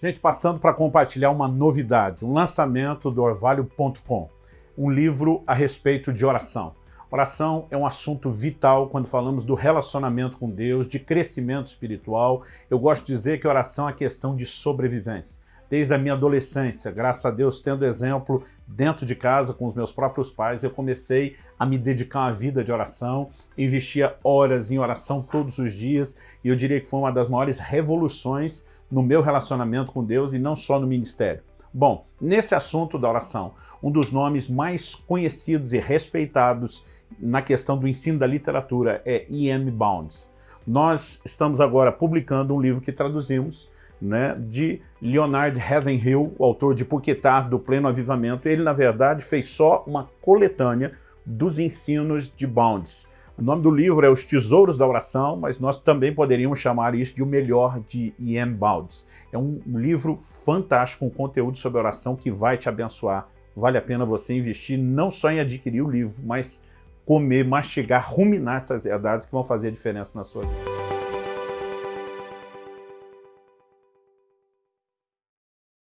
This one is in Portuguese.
Gente, passando para compartilhar uma novidade, um lançamento do orvalho.com, um livro a respeito de oração. Oração é um assunto vital quando falamos do relacionamento com Deus, de crescimento espiritual. Eu gosto de dizer que oração é questão de sobrevivência desde a minha adolescência, graças a Deus, tendo exemplo dentro de casa com os meus próprios pais, eu comecei a me dedicar uma vida de oração, investia horas em oração todos os dias, e eu diria que foi uma das maiores revoluções no meu relacionamento com Deus e não só no ministério. Bom, nesse assunto da oração, um dos nomes mais conhecidos e respeitados na questão do ensino da literatura é E.M. Bounds. Nós estamos agora publicando um livro que traduzimos, né, de Leonard Ravenhill, o autor de Puquetar, do Pleno Avivamento. Ele, na verdade, fez só uma coletânea dos ensinos de Bounds. O nome do livro é Os Tesouros da Oração, mas nós também poderíamos chamar isso de O Melhor de Ian Bounds. É um livro fantástico, um conteúdo sobre oração que vai te abençoar. Vale a pena você investir não só em adquirir o livro, mas comer, mastigar, ruminar essas verdades que vão fazer a diferença na sua vida.